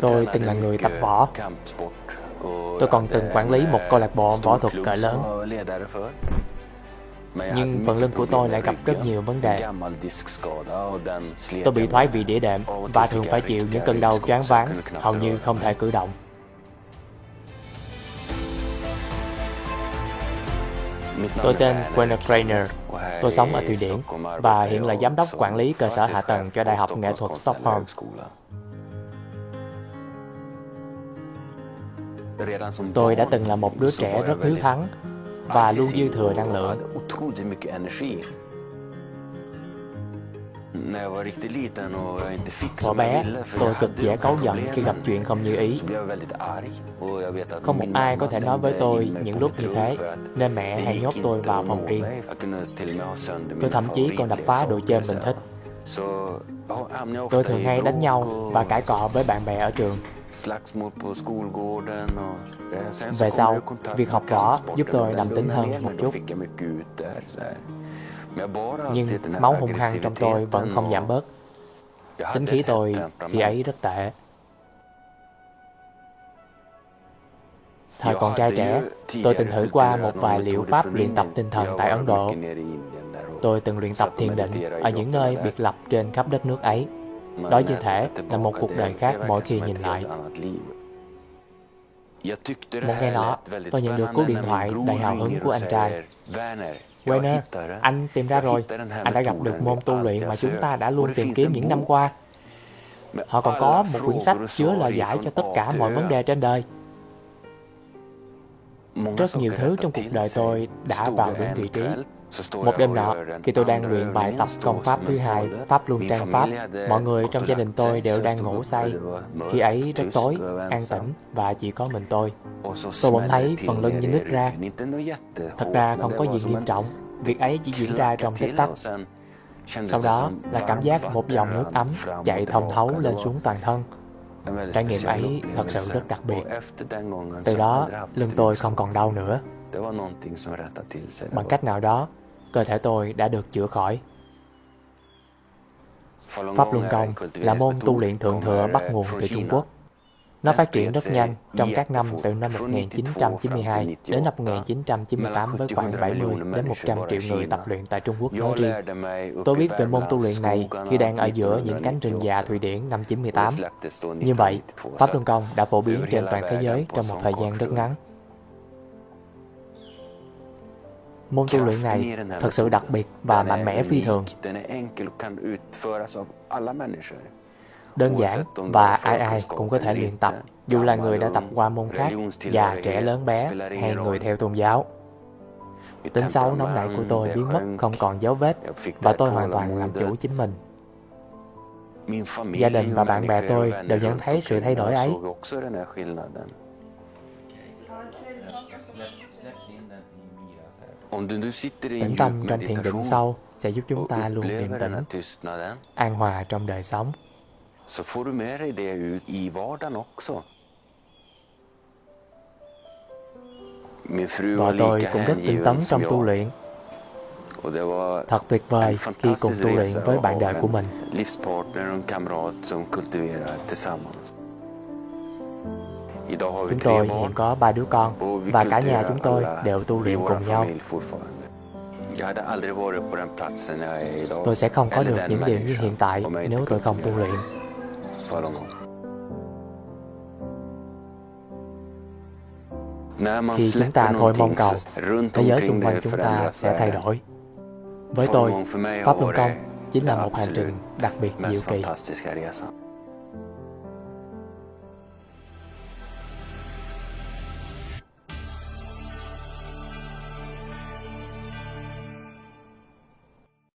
Tôi từng là người tập võ. Tôi còn từng quản lý một câu lạc bộ võ thuật cỡ lớn. Nhưng phần lưng của tôi lại gặp rất nhiều vấn đề. Tôi bị thoái vị đĩa đệm và thường phải chịu những cơn đau choáng váng, hầu như không thể cử động. Tôi tên Werner Krainer. Tôi sống ở Thụy Điển và hiện là giám đốc quản lý cơ sở hạ tầng cho Đại học Nghệ thuật Stockholm. Tôi đã từng là một đứa trẻ rất hiếu thắng và luôn dư thừa năng lượng. Hồi bé, tôi cực dễ cáu giận khi gặp chuyện không như ý. Không một ai có thể nói với tôi những lúc như thế, nên mẹ hay nhốt tôi vào phòng riêng. Tôi thậm chí còn đập phá đồ chơi mình thích. Tôi thường hay đánh nhau và cãi cọ với bạn bè ở trường. Về sau, việc học võ giúp tôi đậm tính hơn một chút. Nhưng máu hung hăng trong tôi vẫn không giảm bớt. Tính khí tôi khi ấy rất tệ. Thời còn trai trẻ, tôi từng thử qua một vài liệu pháp luyện tập tinh thần tại Ấn Độ. Tôi từng luyện tập thiền định ở những nơi biệt lập trên khắp đất nước ấy. Đó như thể là một cuộc đời khác mỗi khi nhìn lại. Một ngày nọ, tôi nhận được cú điện thoại đầy hào hứng của anh trai. Werner, anh tìm ra rồi. Anh đã gặp được môn tu luyện mà chúng ta đã luôn tìm kiếm những năm qua. Họ còn có một quyển sách chứa lời giải cho tất cả mọi vấn đề trên đời. Rất nhiều thứ trong cuộc đời tôi đã vào đúng vị trí. Một đêm nọ, khi tôi đang luyện bài tập công pháp thứ hai, Pháp Luân Trang Pháp, mọi người trong gia đình tôi đều đang ngủ say. Khi ấy rất tối, an tĩnh và chỉ có mình tôi. Tôi bỗng thấy phần lưng như nứt ra. Thật ra không có gì nghiêm trọng, việc ấy chỉ diễn ra trong tích tắc. Sau đó là cảm giác một dòng nước ấm chạy thông thấu lên xuống toàn thân. Trải nghiệm ấy thật sự rất đặc biệt. Từ đó, lưng tôi không còn đau nữa. Bằng cách nào đó, cơ thể tôi đã được chữa khỏi. Pháp Luân Công là môn tu luyện thượng thừa bắt nguồn từ Trung Quốc. Nó phát triển rất nhanh trong các năm từ năm 1992 đến năm 1998 với khoảng 70 đến 100 triệu người tập luyện tại Trung Quốc nói riêng. Tôi biết về môn tu luyện này khi đang ở giữa những cánh rừng già Thụy Điển năm 98. Như vậy, Pháp Luân Công đã phổ biến trên toàn thế giới trong một thời gian rất ngắn. Môn tu luyện này thật sự đặc biệt và mạnh mẽ phi thường. Đơn giản và ai ai cũng có thể luyện tập, dù là người đã tập qua môn khác, già, trẻ, lớn, bé hay người theo tôn giáo. Tính xấu nóng nảy của tôi biến mất không còn dấu vết và tôi hoàn toàn làm chủ chính mình. Gia đình và bạn bè tôi đều nhận thấy sự thay đổi ấy. Tĩnh tâm trong thiền định sâu sẽ giúp chúng ta luôn điềm tĩnh, an hòa trong đời sống. Vợ tôi cũng rất tinh tấn trong tu luyện. Thật tuyệt vời khi cùng tu luyện với bạn đời của mình. Chúng tôi hiện có ba đứa con và cả nhà chúng tôi đều tu luyện cùng nhau. Tôi sẽ không có được những điều như hiện tại nếu tôi không tu luyện. Khi chúng ta thôi mong cầu, thế giới xung quanh chúng ta sẽ thay đổi. Với tôi, Pháp Luân Công chính là một hành trình đặc biệt diệu kỳ.